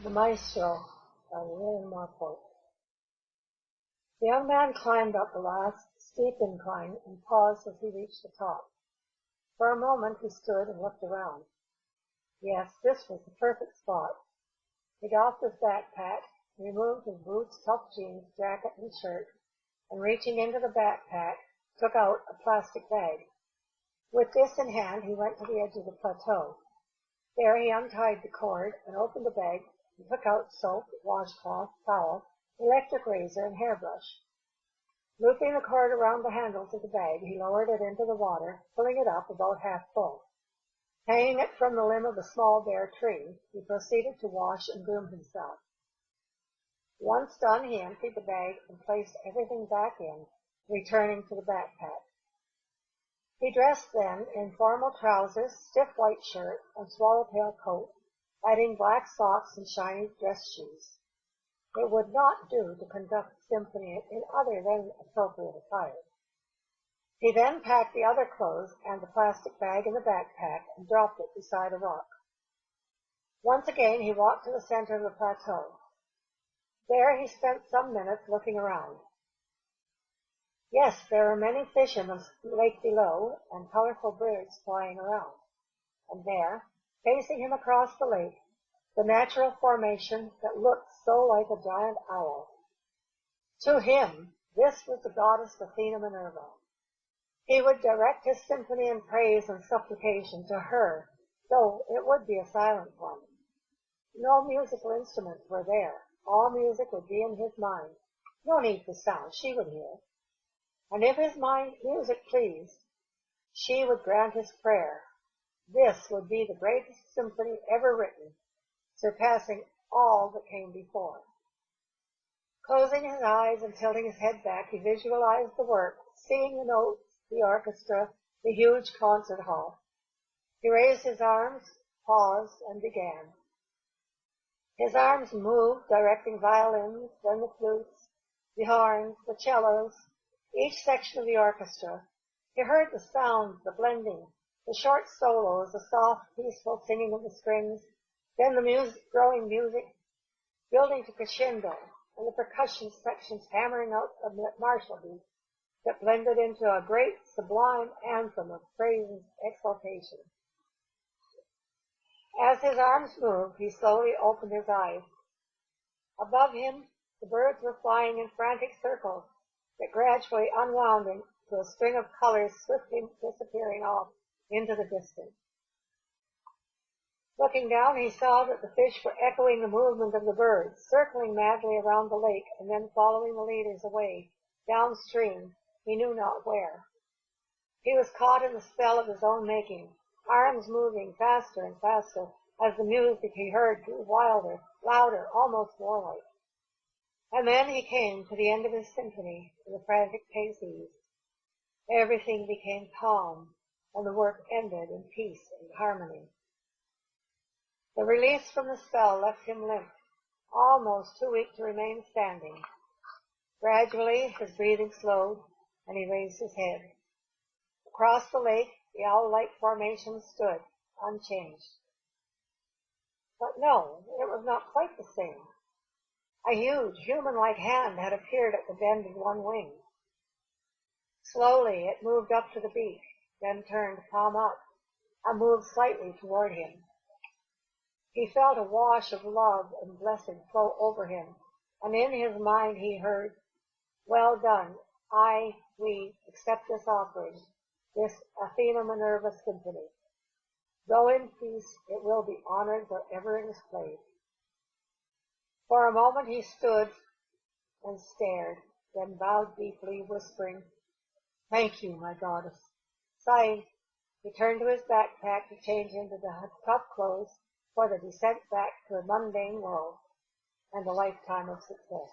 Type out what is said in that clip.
The Maestro by William Marpole The young man climbed up the last steep incline and paused as he reached the top. For a moment he stood and looked around. Yes, this was the perfect spot. He doffed his backpack, removed his boots, tough jeans, jacket, and shirt, and reaching into the backpack, took out a plastic bag. With this in hand he went to the edge of the plateau. There he untied the cord and opened the bag he took out soap, washcloth, towel, electric razor, and hairbrush. Looping the cord around the handles of the bag, he lowered it into the water, filling it up about half full. Hanging it from the limb of a small bare tree, he proceeded to wash and groom himself. Once done, he emptied the bag and placed everything back in, returning to the backpack. He dressed then in formal trousers, stiff white shirt, and swallowtail coat, adding black socks and shiny dress shoes. It would not do to conduct the symphony in other than appropriate attire. He then packed the other clothes and the plastic bag in the backpack and dropped it beside a rock. Once again he walked to the center of the plateau. There he spent some minutes looking around. Yes, there were many fish in the lake below and colorful birds flying around. And there, Facing him across the lake, the natural formation that looked so like a giant owl. To him, this was the goddess Athena Minerva. He would direct his symphony in praise and supplication to her, though it would be a silent one. No musical instruments were there. All music would be in his mind. No need for sound. She would hear. And if his mind music pleased, she would grant his prayer this would be the greatest symphony ever written, surpassing all that came before. Closing his eyes and tilting his head back, he visualized the work, seeing the notes, the orchestra, the huge concert hall. He raised his arms, paused, and began. His arms moved, directing violins, then the flutes, the horns, the cellos, each section of the orchestra. He heard the sounds, the blending, the short solos, the soft, peaceful singing of the strings, then the music, growing music, building to crescendo, and the percussion sections hammering out the martial beats that blended into a great sublime anthem of praise and exaltation. As his arms moved, he slowly opened his eyes. Above him, the birds were flying in frantic circles that gradually unwound into a string of colors swiftly disappearing off into the distance. Looking down, he saw that the fish were echoing the movement of the birds, circling madly around the lake and then following the leaders away, downstream, he knew not where. He was caught in the spell of his own making, arms moving faster and faster as the music he heard grew wilder, louder, almost warlike. And then he came to the end of his symphony, and the frantic pace eased. Everything became calm, and the work ended in peace and harmony. The release from the spell left him limp, almost too weak to remain standing. Gradually his breathing slowed, and he raised his head. Across the lake, the owl-like formation stood, unchanged. But no, it was not quite the same. A huge, human-like hand had appeared at the bend of one wing. Slowly it moved up to the beak, then turned palm up and moved slightly toward him. He felt a wash of love and blessing flow over him, and in his mind he heard, Well done, I, we, accept this offering, this Athena Minerva symphony. Go in peace, it will be honored wherever it is played. For a moment he stood and stared, then bowed deeply, whispering, Thank you, my goddess. He turned to his backpack to change into the tough clothes for the descent back to a mundane world and a lifetime of success.